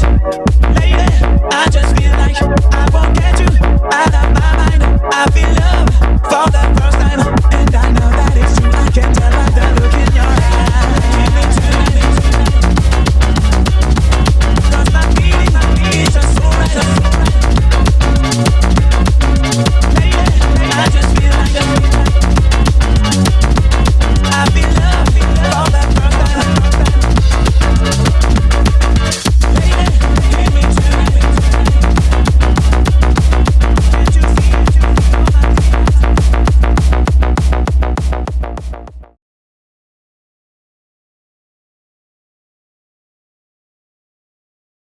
Lady, I just feel